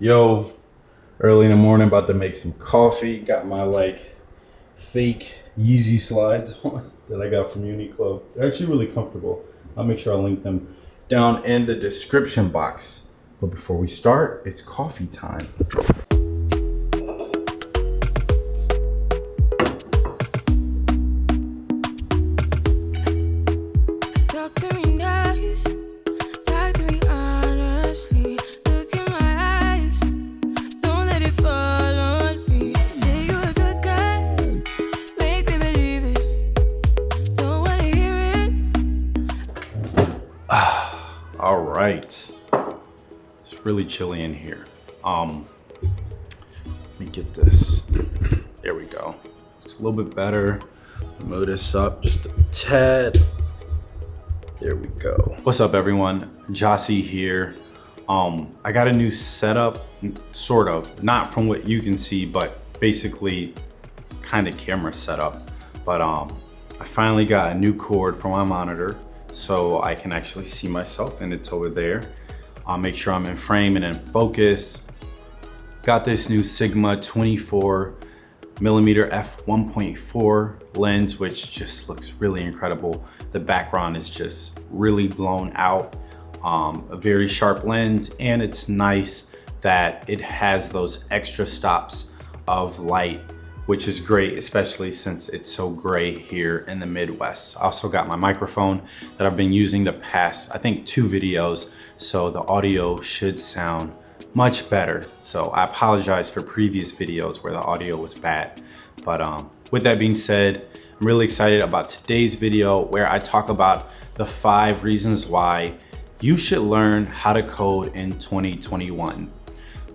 Yo, early in the morning, about to make some coffee. Got my like fake Yeezy slides on that I got from Uniqlo. They're actually really comfortable. I'll make sure I link them down in the description box. But before we start, it's coffee time. Really chilly in here. Um, let me get this. There we go. It's a little bit better. Move this up just a tad. There we go. What's up, everyone? Jossie here. Um, I got a new setup, sort of, not from what you can see, but basically kind of camera setup. But um, I finally got a new cord for my monitor so I can actually see myself and it's over there. I'll make sure I'm in frame and in focus. Got this new Sigma 24 millimeter f1.4 lens, which just looks really incredible. The background is just really blown out. Um, a very sharp lens and it's nice that it has those extra stops of light which is great, especially since it's so gray here in the Midwest. I also got my microphone that I've been using the past, I think two videos, so the audio should sound much better. So I apologize for previous videos where the audio was bad. But um, with that being said, I'm really excited about today's video where I talk about the five reasons why you should learn how to code in 2021.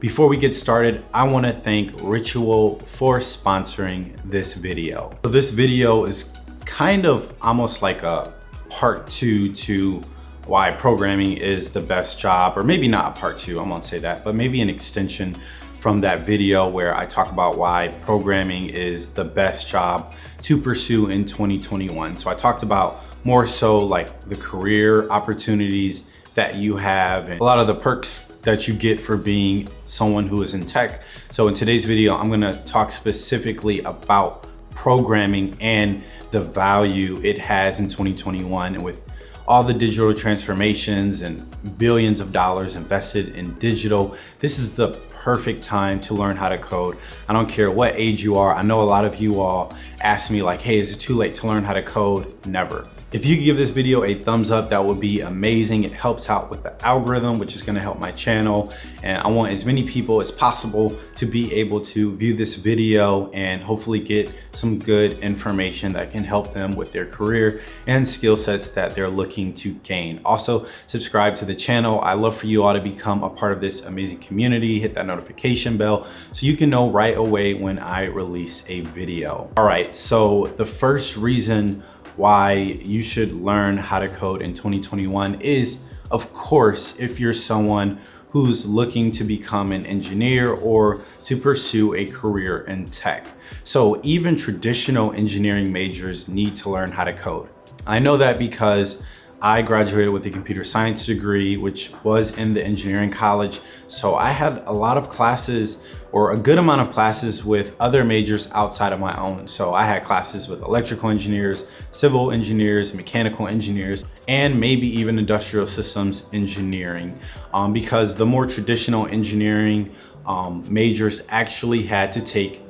Before we get started, I wanna thank Ritual for sponsoring this video. So this video is kind of almost like a part two to why programming is the best job, or maybe not a part two, I won't say that, but maybe an extension from that video where I talk about why programming is the best job to pursue in 2021. So I talked about more so like the career opportunities that you have and a lot of the perks that you get for being someone who is in tech. So in today's video, I'm gonna talk specifically about programming and the value it has in 2021 and with all the digital transformations and billions of dollars invested in digital, this is the perfect time to learn how to code. I don't care what age you are. I know a lot of you all ask me like, hey, is it too late to learn how to code? Never. If you give this video a thumbs up, that would be amazing. It helps out with the algorithm, which is gonna help my channel. And I want as many people as possible to be able to view this video and hopefully get some good information that can help them with their career and skill sets that they're looking to gain. Also, subscribe to the channel. I love for you all to become a part of this amazing community. Hit that notification bell so you can know right away when I release a video. All right, so the first reason why you should learn how to code in 2021 is, of course, if you're someone who's looking to become an engineer or to pursue a career in tech. So even traditional engineering majors need to learn how to code. I know that because I graduated with a computer science degree, which was in the engineering college. So I had a lot of classes or a good amount of classes with other majors outside of my own. So I had classes with electrical engineers, civil engineers, mechanical engineers, and maybe even industrial systems engineering. Um, because the more traditional engineering um, majors actually had to take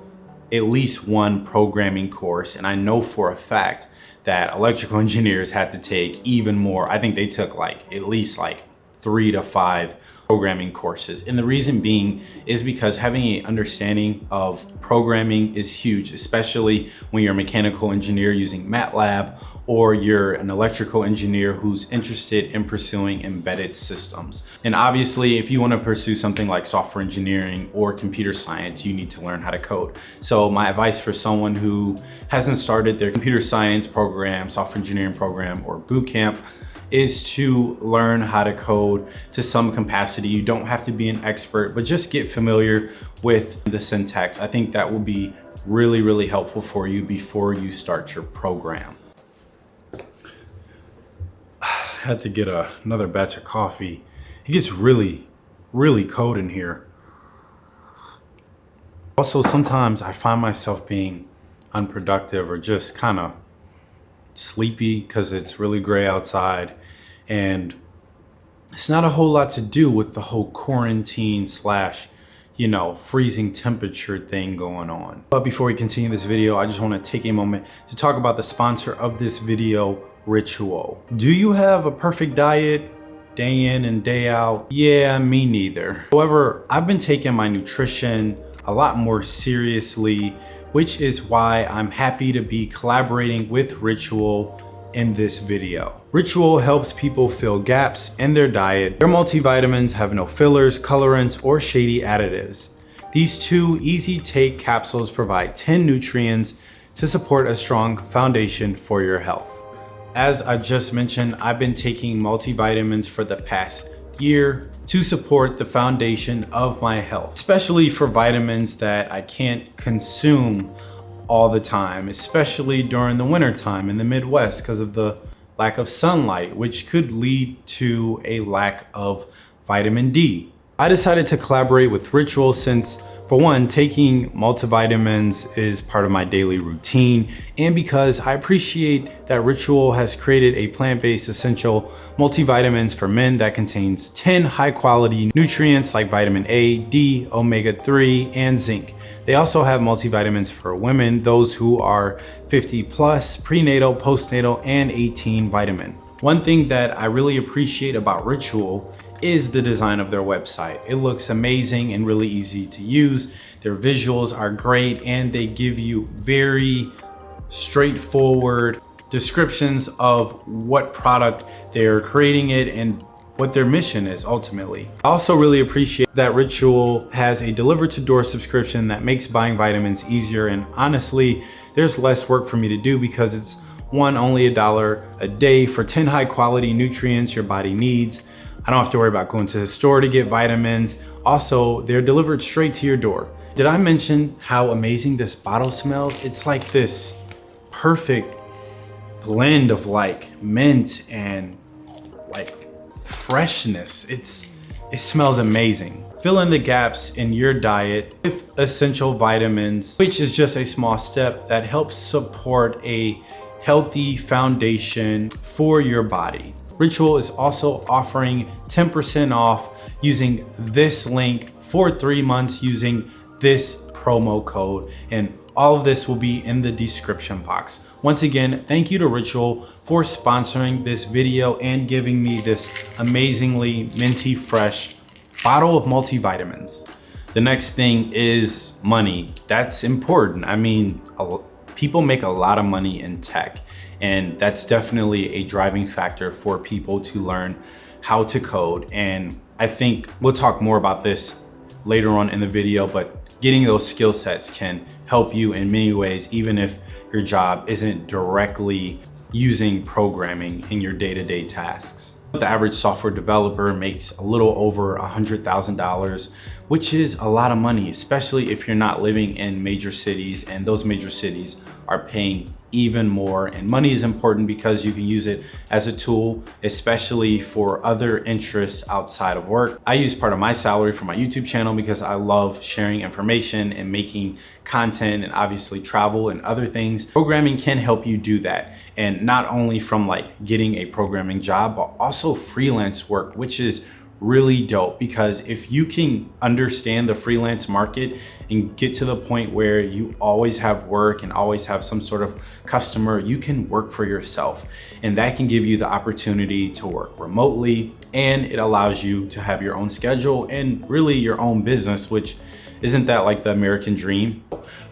at least one programming course. And I know for a fact that electrical engineers had to take even more. I think they took like at least like three to five programming courses. And the reason being is because having an understanding of programming is huge, especially when you're a mechanical engineer using MATLAB or you're an electrical engineer who's interested in pursuing embedded systems. And obviously, if you want to pursue something like software engineering or computer science, you need to learn how to code. So my advice for someone who hasn't started their computer science program, software engineering program, or boot camp, is to learn how to code to some capacity. You don't have to be an expert, but just get familiar with the syntax. I think that will be really, really helpful for you before you start your program. I had to get a, another batch of coffee. It gets really, really cold in here. Also, sometimes I find myself being unproductive or just kind of sleepy because it's really gray outside. And it's not a whole lot to do with the whole quarantine slash you know freezing temperature thing going on. But before we continue this video i just want to take a moment to talk about the sponsor of this video ritual. Do you have a perfect diet day in and day out? Yeah me neither. However i've been taking my nutrition a lot more seriously which is why i'm happy to be collaborating with ritual in this video. Ritual helps people fill gaps in their diet. Their multivitamins have no fillers, colorants, or shady additives. These two easy take capsules provide 10 nutrients to support a strong foundation for your health. As I just mentioned, I've been taking multivitamins for the past year to support the foundation of my health, especially for vitamins that I can't consume all the time, especially during the winter time in the Midwest because of the lack of sunlight, which could lead to a lack of vitamin D. I decided to collaborate with Ritual since for one, taking multivitamins is part of my daily routine and because I appreciate that Ritual has created a plant-based essential multivitamins for men that contains 10 high quality nutrients like vitamin A, D, omega-3, and zinc. They also have multivitamins for women, those who are 50 plus, prenatal, postnatal, and 18 vitamin. One thing that I really appreciate about Ritual is the design of their website. It looks amazing and really easy to use. Their visuals are great and they give you very straightforward descriptions of what product they're creating it and what their mission is ultimately. I also really appreciate that Ritual has a deliver to door subscription that makes buying vitamins easier and honestly, there's less work for me to do because it's one, only a dollar a day for 10 high quality nutrients your body needs. I don't have to worry about going to the store to get vitamins. Also, they're delivered straight to your door. Did I mention how amazing this bottle smells? It's like this perfect blend of like mint and like freshness. It's It smells amazing. Fill in the gaps in your diet with essential vitamins, which is just a small step that helps support a healthy foundation for your body. Ritual is also offering 10% off using this link for three months using this promo code and all of this will be in the description box. Once again, thank you to Ritual for sponsoring this video and giving me this amazingly minty fresh bottle of multivitamins. The next thing is money. That's important. I mean, people make a lot of money in tech and that's definitely a driving factor for people to learn how to code. And I think we'll talk more about this later on in the video, but getting those skill sets can help you in many ways, even if your job isn't directly using programming in your day-to-day -day tasks. The average software developer makes a little over $100,000, which is a lot of money, especially if you're not living in major cities and those major cities are paying even more. And money is important because you can use it as a tool especially for other interests outside of work. I use part of my salary for my youtube channel because i love sharing information and making content and obviously travel and other things. Programming can help you do that. And not only from like getting a programming job but also freelance work which is really dope because if you can understand the freelance market and get to the point where you always have work and always have some sort of customer, you can work for yourself. And that can give you the opportunity to work remotely and it allows you to have your own schedule and really your own business, which isn't that like the American dream?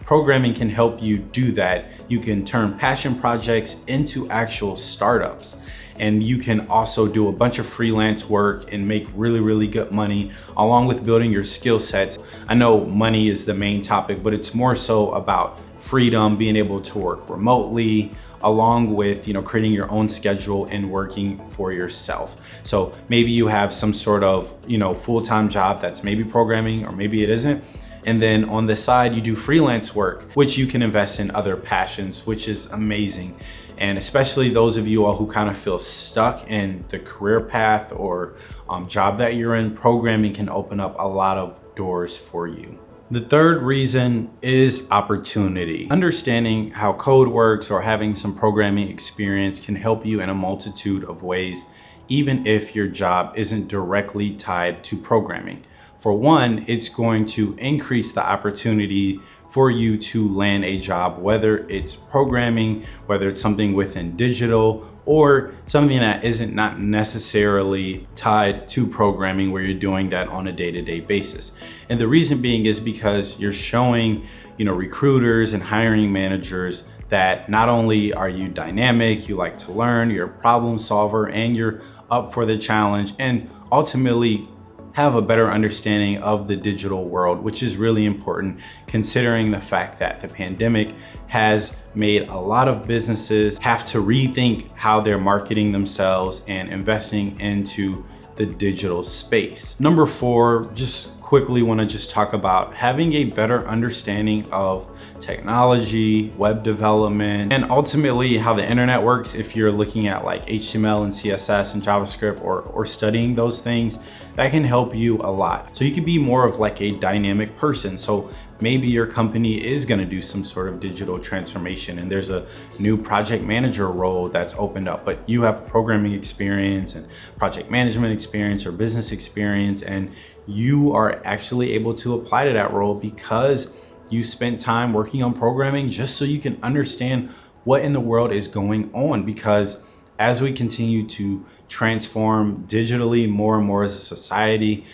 Programming can help you do that. You can turn passion projects into actual startups and you can also do a bunch of freelance work and make really, really good money along with building your skill sets. I know money is the main topic, but it's more so about freedom, being able to work remotely, along with you know creating your own schedule and working for yourself. So maybe you have some sort of you know full-time job that's maybe programming or maybe it isn't. And then on the side, you do freelance work, which you can invest in other passions, which is amazing. And especially those of you all who kind of feel stuck in the career path or um, job that you're in, programming can open up a lot of doors for you. The third reason is opportunity. Understanding how code works or having some programming experience can help you in a multitude of ways, even if your job isn't directly tied to programming. For one, it's going to increase the opportunity for you to land a job, whether it's programming, whether it's something within digital, or something that isn't not necessarily tied to programming where you're doing that on a day-to-day -day basis. And the reason being is because you're showing, you know, recruiters and hiring managers that not only are you dynamic, you like to learn, you're a problem solver, and you're up for the challenge, and ultimately have a better understanding of the digital world, which is really important considering the fact that the pandemic has made a lot of businesses have to rethink how they're marketing themselves and investing into the digital space. Number four, just quickly want to just talk about having a better understanding of technology, web development, and ultimately how the internet works if you're looking at like HTML and CSS and JavaScript or, or studying those things, that can help you a lot. So you could be more of like a dynamic person. So maybe your company is going to do some sort of digital transformation and there's a new project manager role that's opened up, but you have programming experience and project management experience or business experience and you are actually able to apply to that role because you spent time working on programming just so you can understand what in the world is going on because as we continue to transform digitally more and more as a society,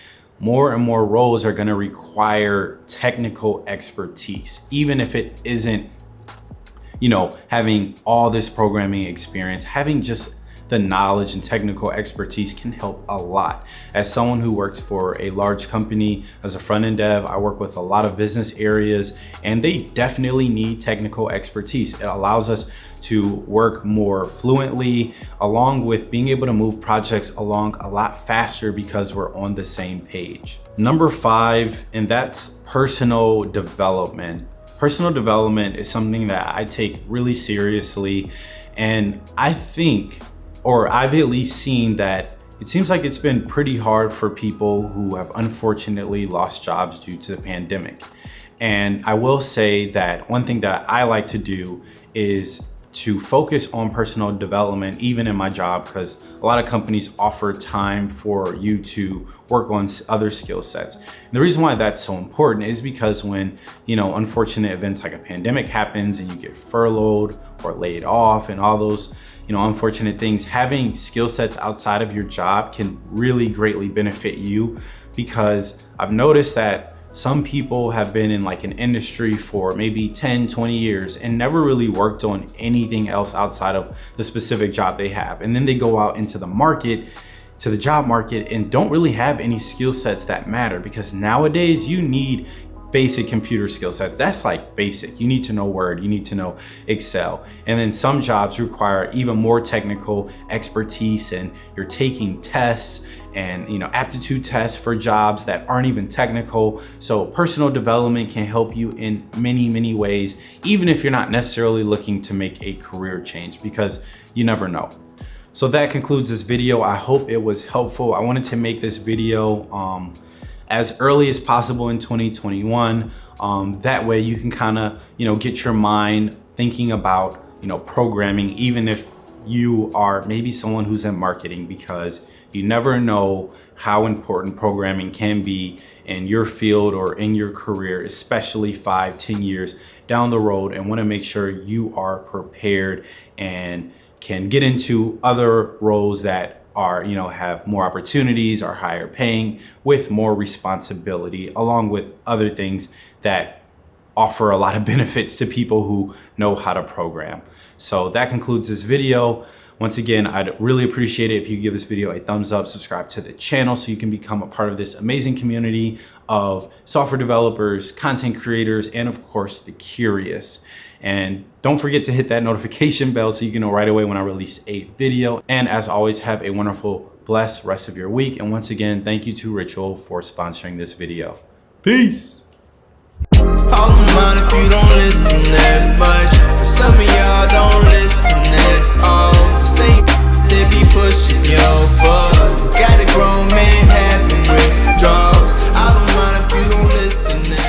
more and more roles are going to require technical expertise, even if it isn't, you know, having all this programming experience, having just the knowledge and technical expertise can help a lot. As someone who works for a large company as a front-end dev, I work with a lot of business areas and they definitely need technical expertise. It allows us to work more fluently along with being able to move projects along a lot faster because we're on the same page. Number five, and that's personal development. Personal development is something that I take really seriously and I think or I've at least seen that it seems like it's been pretty hard for people who have unfortunately lost jobs due to the pandemic. And I will say that one thing that I like to do is to focus on personal development even in my job because a lot of companies offer time for you to work on other skill sets. And the reason why that's so important is because when, you know, unfortunate events like a pandemic happens and you get furloughed or laid off and all those, you know, unfortunate things, having skill sets outside of your job can really greatly benefit you because I've noticed that some people have been in like an industry for maybe 10, 20 years and never really worked on anything else outside of the specific job they have. And then they go out into the market to the job market and don't really have any skill sets that matter because nowadays you need basic computer skill sets. That's like basic. You need to know Word, you need to know Excel. And then some jobs require even more technical expertise and you're taking tests and you know aptitude tests for jobs that aren't even technical. So personal development can help you in many, many ways, even if you're not necessarily looking to make a career change because you never know. So that concludes this video. I hope it was helpful. I wanted to make this video um, as early as possible in 2021. Um, that way you can kind of, you know, get your mind thinking about, you know, programming, even if you are maybe someone who's in marketing because you never know how important programming can be in your field or in your career, especially five, ten years down the road and wanna make sure you are prepared and can get into other roles that are, you know, have more opportunities, are higher paying with more responsibility, along with other things that offer a lot of benefits to people who know how to program. So that concludes this video. Once again, I'd really appreciate it if you give this video a thumbs up, subscribe to the channel so you can become a part of this amazing community of software developers, content creators, and of course, the curious. And don't forget to hit that notification bell so you can know right away when I release a video. And as always, have a wonderful, blessed rest of your week. And once again, thank you to Ritual for sponsoring this video. Peace. if you don't listen that much. Some of y'all don't listen at ain't They be pushing your buttons. Got a grown man having withdrawals. I don't mind if you don't listen now